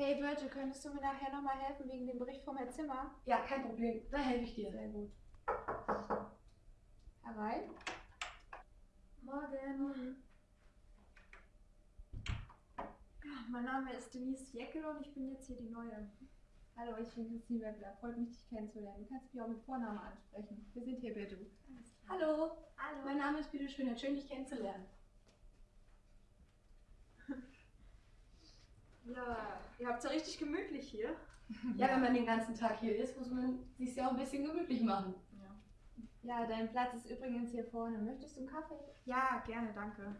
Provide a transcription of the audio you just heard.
Hey Birte, könntest du mir nachher nochmal helfen wegen dem Bericht vom Herrn Zimmer? Ja, kein Problem. Da helfe ich dir. Sehr gut. Herein. Morgen. Mein Name ist Denise Jeckel und ich bin jetzt hier die Neue. Hallo, ich bin Christine Weppler. Freut mich, dich kennenzulernen. Du kannst mich auch mit Vornamen ansprechen. Wir sind hier du. Hallo. Hallo. Mein Name ist Bitte Schön. Schön, dich kennenzulernen. Ja, ihr habt es ja richtig gemütlich hier. Ja, wenn man den ganzen Tag hier ist, muss man sich ja auch ein bisschen gemütlich machen. Ja, dein Platz ist übrigens hier vorne. Möchtest du einen Kaffee? Ja, gerne, danke.